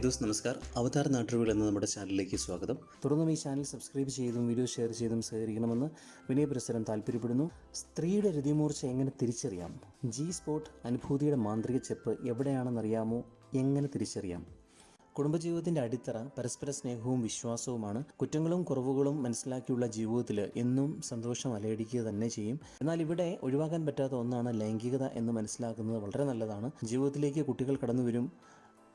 Hi those നമസ്കാർ അവതാർ നാട്ടുകൾ എന്ന നമ്മുടെ ചാനലിലേക്ക് സ്വാഗതം. തുടർന്നും ഈ ചാനൽ സബ്സ്ക്രൈബ് ചെയ്തും വീഡിയോ ഷെയർ ചെയ്തും സഹകരിക്കണമെന്ന് വിനയപുരസരം താല്പര്യപ്പെടുന്നു. സ്ത്രീയുടെ രതിമൂർച്ച എങ്ങനെ തിരിച്ചറിയാം? ജി സ്പോട്ട് അനുഭൂതിയുടെ മാന്ത്രിക ചെപ്പ് എവിടെയാണെന്നറിയാമോ? എങ്ങനെ തിരിച്ചറിയാം? കുടുംബജീവിതത്തിന്റെ അടിത്തറ പരസ്പര സ്നേഹവും വിശ്വാസവുമാണ്. കുറ്റങ്ങളും കുറവുകളും മനസ്സിലാക്കിയുള്ള ജീവിതത്തിൽ എന്നും സന്തോഷം അലയടിക്കുക തന്നെ ചെയ്യും. എന്നാൽ ഇവിടെ ഒഴിവാക്കാൻ പറ്റാത്ത ഒന്നാണ് ലൈംഗികത എന്ന് മനസ്സിലാക്കുന്നത് വളരെ നല്ലതാണ്. ജീവിതത്തിലേക്ക് കുട്ടികൾ കടന്നു വരും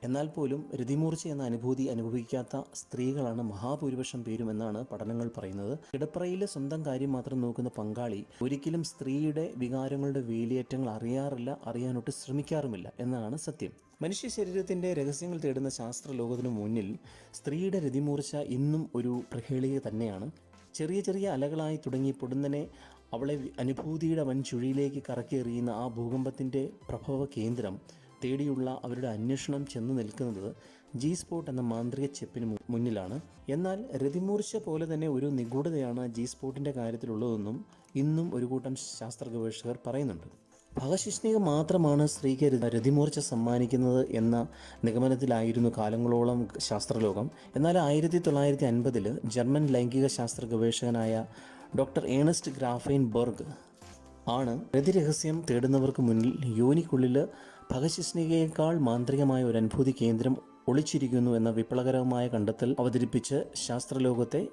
എന്നാൽ പോലും രതിമൂർച്ച എന്ന അനുഭൂതി അനുഭവിക്കാത്ത സ്ത്രീകളാണ് മഹാഭൂരിപക്ഷം പേരും എന്നാണ് പഠനങ്ങൾ പറയുന്നത്. കിടപ്പറയിലെ സ്വന്തം കാര്യം മാത്രം നോക്കുന്ന പങ്കാളി ഒരിക്കലും സ്ത്രീയുടെ വികാരങ്ങളുടെ വേലിയേറ്റങ്ങൾ അറിയാറില്ല അറിയാനൊട്ട് ശ്രമിക്കാറുമില്ല എന്നാണ് സത്യം. മനുഷ്യ ശരീരത്തിന്റെ രഹസ്യങ്ങൾ തേടുന്ന ശാസ്ത്ര ലോകത്തിനു മുന്നിൽ സ്ത്രീയുടെ രതിമൂർച്ച ഇന്നും ഒരു പ്രഹേളിക തന്നെയാണ്. ചെറിയ ചെറിയ അലകളായി തുടങ്ങി പൊടുന്നനെ അവളെ അനുഭൂതിയുടെ വൻ ചുഴിയിലേക്ക് കറക്കിയെറിയുന്ന ആ ഭൂകമ്പത്തിന്റെ പ്രഭവ കേന്ദ്രം തേടിയുള്ള അവരുടെ അന്വേഷണം ചെന്ന് നിൽക്കുന്നത് ജി സ്പോട്ട് എന്ന മാന്ത്രിക ചെപ്പിന് മുന്നിലാണ്. എന്നാൽ രതിമൂർച്ച പോലെ തന്നെ ഒരു നിഗൂഢതയാണ് ജി സ്പോട്ടിന്റെ കാര്യത്തിലുള്ളതെന്നും ഇന്നും ഒരു കൂട്ടം ശാസ്ത്ര ഗവേഷകർ പറയുന്നുണ്ട്. ഭഗശിഷ്ണിക മാത്രമാണ് സ്ത്രീക്ക് രതിമൂർച്ച സമ്മാനിക്കുന്നത് എന്ന നിഗമനത്തിലായിരുന്നു കാലങ്ങളോളം ശാസ്ത്രലോകം. എന്നാൽ ആയിരത്തി തൊള്ളായിരത്തി അൻപതിൽ ജർമ്മൻ ലൈംഗിക ശാസ്ത്ര ഗവേഷകനായ ഡോക്ടർ ഏണസ്റ്റ് ഗ്രാഫൈൻ ബർഗ് ആണ് രതിരഹസ്യം തേടുന്നവർക്ക് മുന്നിൽ യോനിക്കുള്ളിൽ ഭഗശിഷ്ണികയേക്കാൾ മാന്ത്രികമായ ഒരു അനുഭൂതി കേന്ദ്രം ഒളിച്ചിരിക്കുന്നു എന്ന വിപ്ലവകരമായ കണ്ടെത്തൽ അവതരിപ്പിച്ച് ശാസ്ത്രലോകത്തെ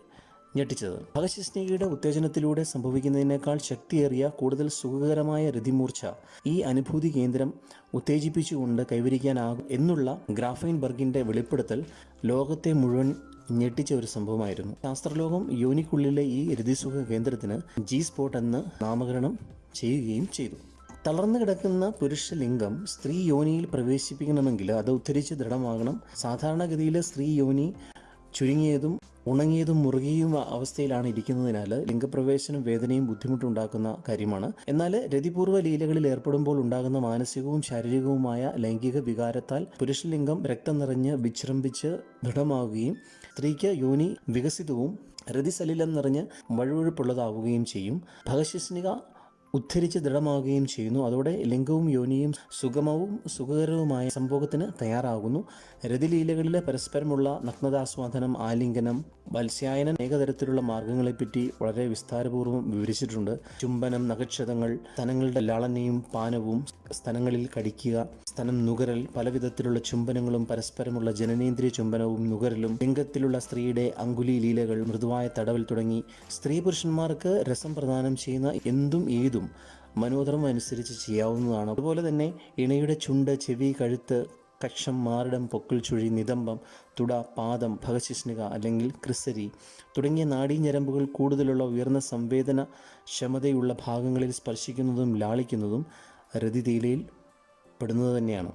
ഞെട്ടിച്ചത്. ഭഗശിസ്നികയുടെ ഉത്തേജനത്തിലൂടെ സംഭവിക്കുന്നതിനേക്കാൾ ശക്തിയേറിയ കൂടുതൽ സുഖകരമായ രതിമൂർച്ച ഈ അനുഭൂതി കേന്ദ്രം ഉത്തേജിപ്പിച്ചുകൊണ്ട് കൈവരിക്കാനാകും എന്നുള്ള ഗ്രാഫൈൻ ബർഗിന്റെ വെളിപ്പെടുത്തൽ ലോകത്തെ മുഴുവൻ ഞെട്ടിച്ച ഒരു സംഭവമായിരുന്നു. ശാസ്ത്രലോകം യോനിക്കുള്ളിലെ ഈ രതിസുഖ കേന്ദ്രത്തിന് ജി സ്പോട്ട് എന്ന് നാമകരണം ചെയ്യുകയും ചെയ്തു. തളർന്നു കിടക്കുന്ന പുരുഷ ലിംഗം സ്ത്രീ യോനിയിൽ പ്രവേശിപ്പിക്കണമെങ്കിൽ അത് ഉദ്ധരിച്ച് ദൃഢമാകണം. സാധാരണഗതിയിൽ സ്ത്രീ യോനി ചുരുങ്ങിയതും ഉണങ്ങിയതും മുറുകിയും അവസ്ഥയിലാണ് ഇരിക്കുന്നതിനാൽ ലിംഗപ്രവേശനം വേദനയും ബുദ്ധിമുട്ടുണ്ടാക്കുന്ന കാര്യമാണ്. എന്നാൽ രതിപൂർവ ലീലകളിൽ ഏർപ്പെടുമ്പോൾ ഉണ്ടാകുന്ന മാനസികവും ശാരീരികവുമായ ലൈംഗിക വികാരത്താൽ പുരുഷലിംഗം രക്തം നിറഞ്ഞ് വിശ്രംഭിച്ച് ദൃഢമാവുകയും സ്ത്രീക്ക് യോനി വികസിതവും രതിസലിലം നിറഞ്ഞ് വഴുവഴുപ്പുള്ളതാവുകയും ചെയ്യും. ഭഗശിസ്നിക ഉദ്ധരിച്ച് ദൃഢമാവുകയും ചെയ്യുന്നു. അതോടെ ലിംഗവും യോനിയും സുഗമവും സുഖകരവുമായ സംഭോഗത്തിന് തയ്യാറാകുന്നു. രതിലീലകളിലെ പരസ്പരമുള്ള നഗ്നതാസ്വാദനം ആലിംഗനം വത്സ്യായനം ഏകതരത്തിലുള്ള മാർഗങ്ങളെപ്പറ്റി വളരെ വിസ്താരപൂർവം വിവരിച്ചിട്ടുണ്ട്. ചുംബനം നഖക്ഷതങ്ങൾ സ്ഥലങ്ങളുടെ ലാളനയും പാനവും സ്ഥലങ്ങളിൽ കടിക്കുക സ്ഥലം നുകരൽ പലവിധത്തിലുള്ള ചുംബനങ്ങളും പരസ്പരമുള്ള ജനനേന്ദ്രിയ ചുംബനവും നുകരലും ലിംഗത്തിലുള്ള സ്ത്രീയുടെ അങ്കുലി ലീലകൾ മൃദുവായ തടവൽ തുടങ്ങി സ്ത്രീ പുരുഷന്മാർക്ക് രസം പ്രദാനം ചെയ്യുന്ന എന്തും ഏതും മനോധർമ്മം അനുസരിച്ച് ചെയ്യാവുന്നതാണ്. അതുപോലെ തന്നെ ഇണയുടെ ചുണ്ട് ചെവി കഴുത്ത് കക്ഷം മാറിടം പൊക്കിൾ ചുഴി നിതംബം തുട പാദം ഭഗശിഷ്ണിക അല്ലെങ്കിൽ ക്രിസരി തുടങ്ങിയ നാഡീഞരമ്പുകൾ കൂടുതലുള്ള ഉയർന്ന സംവേദന ക്ഷമതയുള്ള ഭാഗങ്ങളിൽ സ്പർശിക്കുന്നതും ലാളിക്കുന്നതും രതിതീലയിൽ പെടുന്നത് തന്നെയാണ്.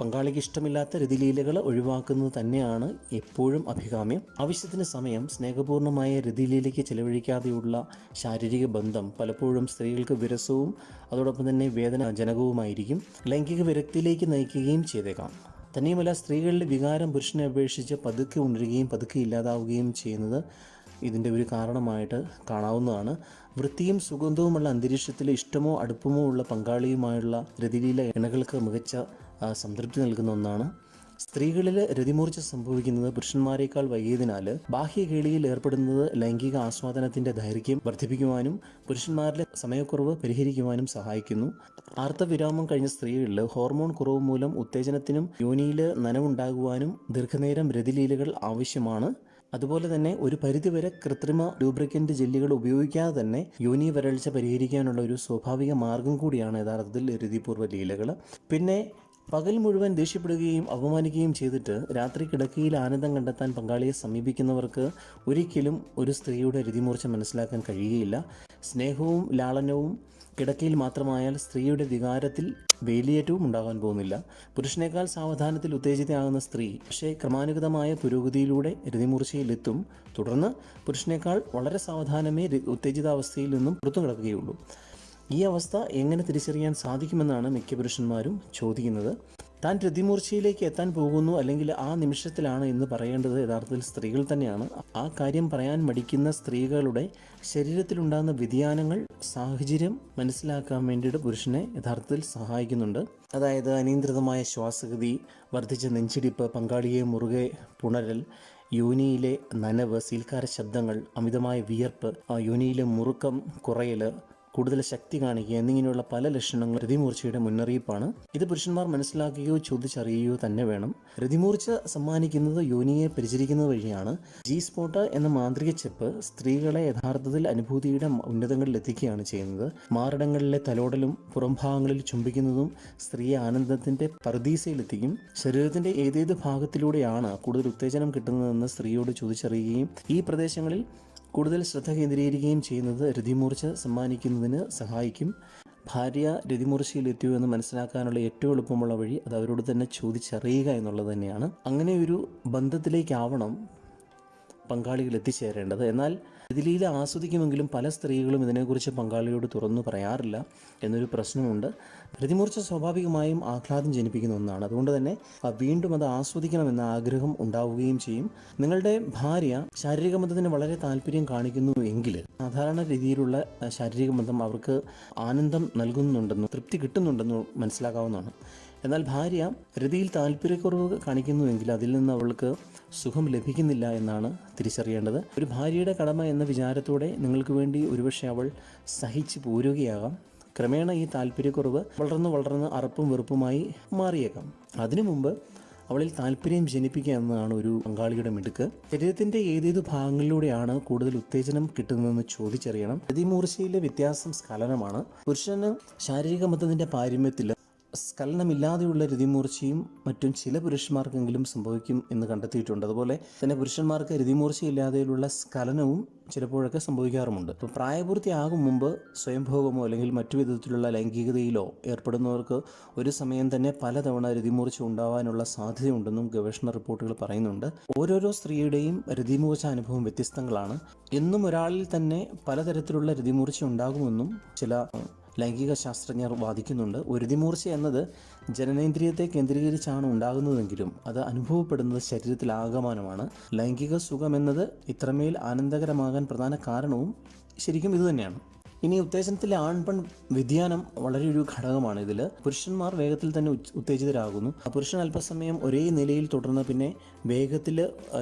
പങ്കാളിക്ക് ഇഷ്ടമില്ലാത്ത രതിലീലകൾ ഒഴിവാക്കുന്നത് തന്നെയാണ് എപ്പോഴും അഭികാമ്യം. ആവശ്യത്തിന് സമയം സ്നേഹപൂർണമായ രതിലീലയ്ക്ക് ചെലവഴിക്കാതെയുള്ള ശാരീരിക ബന്ധം പലപ്പോഴും സ്ത്രീകൾക്ക് വിരസവും അതോടൊപ്പം തന്നെ വേദനാജനകവുമായിരിക്കും. ലൈംഗിക വിരക്തിയിലേക്ക് നയിക്കുകയും ചെയ്തേക്കാം. തന്നെയുമല്ല സ്ത്രീകളുടെ വികാരം പുരുഷനെ അപേക്ഷിച്ച് പതുക്കെ ഉണരുകയും പതുക്കെ ഇല്ലാതാവുകയും ചെയ്യുന്നത് ഇതിന്റെ ഒരു കാരണമായിട്ട് കാണാവുന്നതാണ്. വൃത്തിയും സുഗന്ധവുമുള്ള അന്തരീക്ഷത്തിൽ ഇഷ്ടമോ അടുപ്പമോ ഉള്ള പങ്കാളിയുമായുള്ള രതിലീല ഇണകൾക്ക് മികച്ച സംതൃപ്തി നൽകുന്ന ഒന്നാണ്. സ്ത്രീകളിൽ രതിമൂർച്ച സംഭവിക്കുന്നത് പുരുഷന്മാരെക്കാൾ വൈകിയതിനാൽ ബാഹ്യകേളിയിൽ ഏർപ്പെടുന്നത് ലൈംഗിക ആസ്വാദനത്തിന്റെ ദൈർഘ്യം വർദ്ധിപ്പിക്കുവാനും പുരുഷന്മാരിലെ സമയക്കുറവ് പരിഹരിക്കുവാനും സഹായിക്കുന്നു. ആർത്തവിരാമം കഴിഞ്ഞ സ്ത്രീകളിൽ ഹോർമോൺ കുറവ് മൂലം ഉത്തേജനത്തിനും യോനിയിൽ നനവുണ്ടാകുവാനും ദീർഘനേരം രതിലീലകൾ ആവശ്യമാണ്. അതുപോലെ തന്നെ ഒരു പരിധിവരെ കൃത്രിമ ലൂബ്രിക്കന്റ് ജെല്ലുകൾ ഉപയോഗിക്കാതെ തന്നെ യോനി വരൾച്ച പരിഹരിക്കാനുള്ള ഒരു സ്വാഭാവിക മാർഗം കൂടിയാണ് യഥാർത്ഥത്തിൽ രതിപൂർവ ലീലകൾ. പിന്നെ പകൽ മുഴുവൻ ദേഷ്യപ്പെടുകയും അപമാനിക്കുകയും ചെയ്തിട്ട് രാത്രി കിടക്കയിൽ ആനന്ദം കണ്ടെത്താൻ പങ്കാളിയെ സമീപിക്കുന്നവർക്ക് ഒരിക്കലും ഒരു സ്ത്രീയുടെ രതിമൂർച്ച മനസ്സിലാക്കാൻ കഴിയുകയില്ല. സ്നേഹവും ലാളനവും കിടക്കയിൽ മാത്രമായാൽ സ്ത്രീയുടെ വികാരത്തിൽ വേലിയേറ്റവും ഉണ്ടാകാൻ പോകുന്നില്ല. പുരുഷനേക്കാൾ സാവധാനത്തിൽ ഉത്തേജിതയാകുന്ന സ്ത്രീ പക്ഷേ ക്രമാനുഗതമായ പുരോഗതിയിലൂടെ രതിമൂർച്ചയിലെത്തും. തുടർന്ന് പുരുഷനേക്കാൾ വളരെ സാവധാനമേ ഉത്തേജിതാവസ്ഥയിൽ നിന്നും പുറത്തു കിടക്കുകയുള്ളൂ ഈ അവസ്ഥ എങ്ങനെ തിരിച്ചറിയാൻ സാധിക്കുമെന്നാണ് മിക്ക പുരുഷന്മാരും ചോദിക്കുന്നത്. താൻ രതിമൂർച്ചയിലേക്ക് എത്താൻ പോകുന്നു അല്ലെങ്കിൽ ആ നിമിഷത്തിലാണ് എന്ന് പറയേണ്ടത് യഥാർത്ഥത്തിൽ സ്ത്രീകൾ തന്നെയാണ്. ആ കാര്യം പറയാൻ മടിക്കുന്ന സ്ത്രീകളുടെ ശരീരത്തിലുണ്ടാകുന്ന വ്യതിയാനങ്ങൾ സാഹചര്യം മനസ്സിലാക്കാൻ വേണ്ടിയിട്ട് പുരുഷനെ യഥാർത്ഥത്തിൽ സഹായിക്കുന്നുണ്ട്. അതായത് അനിയന്ത്രിതമായ ശ്വാസഗതി വർദ്ധിച്ച നെഞ്ചിടിപ്പ് പങ്കാളിയെ മുറുകെ പുണരൽ യോനിയിലെ നനവ് സീൽക്കാര ശബ്ദങ്ങൾ അമിതമായ വിയർപ്പ് യോനിയിലെ മുറുക്കം കുറയൽ കൂടുതൽ ശക്തി കാണിക്കുക എന്നിങ്ങനെയുള്ള പല ലക്ഷണങ്ങൾ രതിമൂർച്ചയുടെ മുന്നറിയിപ്പാണ്. ഇത് പുരുഷന്മാർ മനസ്സിലാക്കുകയോ ചോദിച്ചറിയുകയോ തന്നെ വേണം. രതിമൂർച്ച സമ്മാനിക്കുന്നത് യോനിയെ പരിചരിക്കുന്നത് വഴിയാണ്. ജി സ്പോട്ട് എന്ന മാന്ത്രിക ചെപ്പ് സ്ത്രീകളെ യഥാർത്ഥത്തിൽ അനുഭൂതിയുടെ ഉന്നതങ്ങളിൽ എത്തിക്കുകയാണ് ചെയ്യുന്നത്. മാറിടങ്ങളിലെ തലോടലും പുറംഭാഗങ്ങളിൽ ചുംബിക്കുന്നതും സ്ത്രീയെ ആനന്ദത്തിന്റെ പർദീസയിലെത്തിക്കും. ശരീരത്തിന്റെ ഏതേത് ഭാഗത്തിലൂടെയാണ് കൂടുതൽ ഉത്തേജനം കിട്ടുന്നതെന്ന് സ്ത്രീയോട് ചോദിച്ചറിയുകയും ഈ പ്രദേശങ്ങളിൽ കൂടുതൽ ശ്രദ്ധ കേന്ദ്രീകരിക്കുകയും ചെയ്യുന്നത് രതിമൂർച്ച സമ്മാനിക്കുന്നതിന് സഹായിക്കും. ഭാര്യ രതിമൂർച്ചയിലെത്തിയോ എന്ന് മനസ്സിലാക്കാനുള്ള ഏറ്റവും എളുപ്പമുള്ള വഴി അത് അവരോട് തന്നെ ചോദിച്ചറിയുക എന്നുള്ളത് തന്നെയാണ്. അങ്ങനെ ഒരു ബന്ധത്തിലേക്കാവണം പങ്കാളികൾ എത്തിച്ചേരേണ്ടത്. എന്നാൽ ഇതിലീല ആസ്വദിക്കുമെങ്കിലും പല സ്ത്രീകളും ഇതിനെക്കുറിച്ച് പങ്കാളിയോട് തുറന്നു പറയാറില്ല എന്നൊരു പ്രശ്നമുണ്ട്. പ്രതിമൂർച്ച സ്വാഭാവികമായും ആഹ്ലാദം ജനിപ്പിക്കുന്ന ഒന്നാണ്. അതുകൊണ്ട് തന്നെ വീണ്ടും അത് ആസ്വദിക്കണമെന്ന ആഗ്രഹം ഉണ്ടാവുകയും ചെയ്യും. നിങ്ങളുടെ ഭാര്യ ശാരീരിക ബന്ധത്തിന് വളരെ താല്പര്യം കാണിക്കുന്നു എങ്കിൽ സാധാരണ രീതിയിലുള്ള ശാരീരിക ബന്ധം അവർക്ക് ആനന്ദം നൽകുന്നുണ്ടെന്നും തൃപ്തി കിട്ടുന്നുണ്ടെന്നും മനസ്സിലാക്കാവുന്നതാണ്. എന്നാൽ ഭാര്യ രതിയിൽ താല്പര്യക്കുറവ് കാണിക്കുന്നുവെങ്കിൽ അതിൽ നിന്ന് അവൾക്ക് സുഖം ലഭിക്കുന്നില്ല എന്നാണ് തിരിച്ചറിയേണ്ടത്. ഒരു ഭാര്യയുടെ കടമ എന്ന വിചാരത്തോടെ നിങ്ങൾക്ക് വേണ്ടി ഒരുപക്ഷെ അവൾ സഹിച്ചു പോരുകയാകാം. ക്രമേണ ഈ താല്പര്യക്കുറവ് വളർന്ന് വളർന്ന് അറപ്പും വെറുപ്പുമായി മാറിയേക്കാം. അതിനു മുമ്പ് അവളിൽ താല്പര്യം ജനിപ്പിക്കുക എന്നതാണ് ഒരു പങ്കാളിയുടെ മിടുക്ക്. ശരീരത്തിന്റെ ഏതേത് ഭാഗങ്ങളിലൂടെയാണ് കൂടുതൽ ഉത്തേജനം കിട്ടുന്നതെന്ന് ചോദിച്ചറിയണം. രതിമൂർച്ചയിലെ വ്യത്യാസം സ്ഖലനമാണ്. പുരുഷന് ശാരീരിക മതത്തിന്റെ പാരമ്യത്തിൽ സ്ഖലനമില്ലാതെയുള്ള രതിമൂർച്ചയും മറ്റും ചില പുരുഷന്മാർക്കെങ്കിലും സംഭവിക്കും എന്ന് കണ്ടെത്തിയിട്ടുണ്ട്. അതുപോലെ തന്നെ പുരുഷന്മാർക്ക് രതിമൂർച്ചയില്ലാതെയുള്ള സ്കലനവും ചിലപ്പോഴൊക്കെ സംഭവിക്കാറുമുണ്ട്. അപ്പോൾ പ്രായപൂർത്തിയാകും മുമ്പ് സ്വയംഭോഗമോ അല്ലെങ്കിൽ മറ്റു വിധത്തിലുള്ള ലൈംഗികതയിലോ ഏർപ്പെടുന്നവർക്ക് ഒരു സമയം തന്നെ പലതവണ രതിമൂർച്ച ഉണ്ടാവാനുള്ള സാധ്യതയുണ്ടെന്നും ഗവേഷണ റിപ്പോർട്ടുകൾ പറയുന്നുണ്ട്. ഓരോരോ സ്ത്രീയുടെയും രതിമൂർച്ച അനുഭവം വ്യത്യസ്തങ്ങളാണ്. എന്നും ഒരാളിൽ തന്നെ പലതരത്തിലുള്ള രതിമൂർച്ച ഉണ്ടാകുമെന്നും ചില ലൈംഗിക ശാസ്ത്രജ്ഞർ വാദിക്കുന്നുണ്ട്. ഒരുതിമൂർച്ച എന്നത് ജനനേന്ദ്രിയത്തെ കേന്ദ്രീകരിച്ചാണ് ഉണ്ടാകുന്നതെങ്കിലും അത് അനുഭവപ്പെടുന്നത് ശരീരത്തിൽ ആകമാനമാണ് ലൈംഗിക സുഖമെന്നത് ഇത്രമേൽ ആനന്ദകരമാകാൻ പ്രധാന കാരണവും ശരിക്കും ഇതുതന്നെയാണ് ഇനി ഉത്തേജനത്തിലെ ആൺപെൺ വ്യതിയാനം വളരെ ഒരു ഘടകമാണ് ഇതിൽ പുരുഷന്മാർ വേഗത്തിൽ തന്നെ ഉത്തേജിതരാകുന്നു. പുരുഷൻ അല്പസമയം ഒരേ നിലയിൽ തുടർന്ന് പിന്നെ വേഗത്തിൽ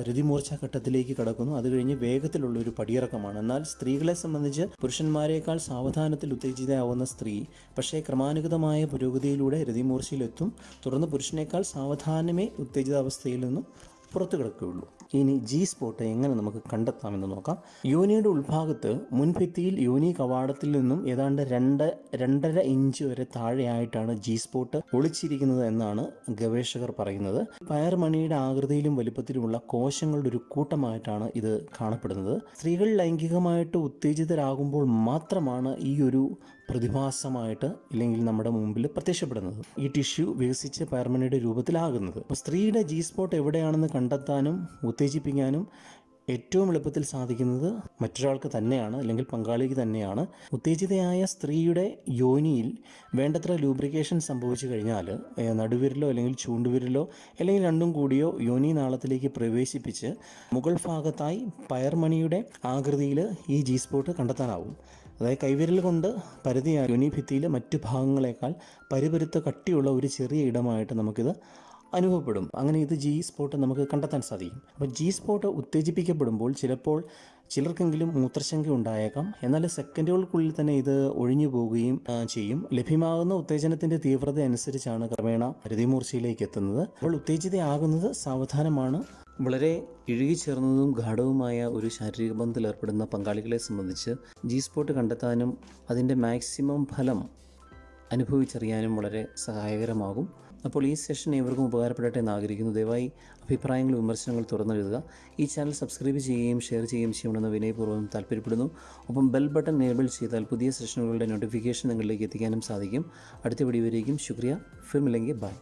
രതിമൂർച്ച ഘട്ടത്തിലേക്ക് കടക്കുന്നു. അത് കഴിഞ്ഞ് വേഗത്തിലുള്ള ഒരു പടിയിറക്കമാണ്. എന്നാൽ സ്ത്രീകളെ സംബന്ധിച്ച് പുരുഷന്മാരെക്കാൾ സാവധാനത്തിൽ ഉത്തേജിതയാവുന്ന സ്ത്രീ പക്ഷേ ക്രമാനുഗതമായ പുരോഗതിയിലൂടെ രതിമൂർച്ചയിലെത്തും. തുടർന്ന് പുരുഷനേക്കാൾ സാവധാനമേ ഉത്തേജിതാവസ്ഥയിൽ നിന്നും പുറത്തു കിടക്കുകയുള്ളൂ. ഇനി ജി സ്പോട്ട് എങ്ങനെ നമുക്ക് കണ്ടെത്താമെന്ന് നോക്കാം. യോനിയുടെ ഉൾഭാഗത്ത് മുൻഭിത്തിയിൽ യോനി കവാടത്തിൽ നിന്നും ഏതാണ്ട് രണ്ട് രണ്ടര ഇഞ്ച് വരെ താഴെയായിട്ടാണ് ജി സ്പോട്ട് ഒളിച്ചിരിക്കുന്നത് എന്നാണ് ഗവേഷകർ പറയുന്നത്. പയർമണിയുടെ ആകൃതിയിലും വലിപ്പത്തിലുമുള്ള കോശങ്ങളുടെ ഒരു കൂട്ടമായിട്ടാണ് ഇത് കാണപ്പെടുന്നത്. സ്ത്രീകൾ ലൈംഗികമായിട്ട് ഉത്തേജിതരാകുമ്പോൾ മാത്രമാണ് ഈ ഒരു പ്രതിഭാസമായിട്ട് ഇല്ലെങ്കിൽ നമ്മുടെ മുമ്പിൽ പ്രത്യക്ഷപ്പെടുന്നത്. ഈ ടിഷ്യൂ വികസിച്ച് പയർമണിയുടെ രൂപത്തിലാകുന്നത്. അപ്പോൾ സ്ത്രീയുടെ ജി സ്പോട്ട് എവിടെയാണെന്ന് കണ്ടെത്താനും ഉത്തേജിപ്പിക്കാനും ഏറ്റവും എളുപ്പത്തിൽ സാധിക്കുന്നത് മറ്റൊരാൾക്ക് തന്നെയാണ് അല്ലെങ്കിൽ പങ്കാളിക്ക് തന്നെയാണ്. ഉത്തേജിതയായ സ്ത്രീയുടെ യോനിയിൽ വേണ്ടത്ര ലൂബ്രിക്കേഷൻ സംഭവിച്ചു കഴിഞ്ഞാൽ നടുവിരലോ അല്ലെങ്കിൽ ചൂണ്ടുവിരലോ അല്ലെങ്കിൽ രണ്ടും കൂടിയോ യോനി നാളത്തിലേക്ക് പ്രവേശിപ്പിച്ച് മുകൾ ഭാഗത്തായി പയർമണിയുടെ ആകൃതിയിൽ ഈ ജി സ്പോട്ട് കണ്ടെത്താനാവും. അതായത് കൈവിരൽ കൊണ്ട് പരിധിയായി യോനി ഭിത്തിയിലെ മറ്റു ഭാഗങ്ങളെക്കാൾ പരിപരുത്ത കട്ടിയുള്ള ഒരു ചെറിയ ഇടമായിട്ട് നമുക്കിത് അനുഭവപ്പെടും. അങ്ങനെ ഇത് ജി സ്പോട്ട് നമുക്ക് കണ്ടെത്താൻ സാധിക്കും. അപ്പോൾ ജി സ്പോട്ട് ഉത്തേജിപ്പിക്കപ്പെടുമ്പോൾ ചിലപ്പോൾ ചിലർക്കെങ്കിലും മൂത്രശങ്ക ഉണ്ടായേക്കാം. എന്നാൽ സെക്കൻഡുകൾക്കുള്ളിൽ തന്നെ ഇത് ഒഴിഞ്ഞു പോവുകയും ചെയ്യും. ലഭ്യമാകുന്ന ഉത്തേജനത്തിന്റെ തീവ്രത അനുസരിച്ചാണ് ക്രമേണ ഹൃതിമൂർച്ചയിലേക്ക് എത്തുന്നത്. അപ്പോൾ ഉത്തേജിതയാകുന്നത് സാവധാനമാണ്. വളരെ ഇഴുകിച്ചേർന്നതും ഗാഠവുമായ ഒരു ശാരീരിക ബന്ധത്തിൽ ഏർപ്പെടുന്ന പങ്കാളികളെ സംബന്ധിച്ച് ജി സ്പോട്ട് കണ്ടെത്താനും അതിന്റെ മാക്സിമം ഫലം അനുഭവിച്ചറിയാനും വളരെ സഹായകരമാകും. അപ്പോൾ ഈ സെഷൻ ഏവർക്കും ഉപകാരപ്പെടട്ടെ എന്ന് ആഗ്രഹിക്കുന്നു. ദയവായി അഭിപ്രായങ്ങൾ വിമർശനങ്ങൾ തുറന്നെഴുതുക. ഈ ചാനൽ സബ്സ്ക്രൈബ് ചെയ്യുകയും ഷെയർ ചെയ്യുകയും ചെയ്യണമെന്ന് വിനയപൂർവം താല്പര്യപ്പെടുന്നു. ഒപ്പം ബെൽ ബട്ടൺ എനേബിൾ ചെയ്താൽ പുതിയ സെഷനുകളുടെ നോട്ടിഫിക്കേഷൻ നിങ്ങളിലേക്ക് എത്തിക്കാനും സാധിക്കും. അടുത്ത വീഡിയോയിലേക്കും ശുക്രിയ. ഫിർമില്ലെങ്കിൽ ബൈ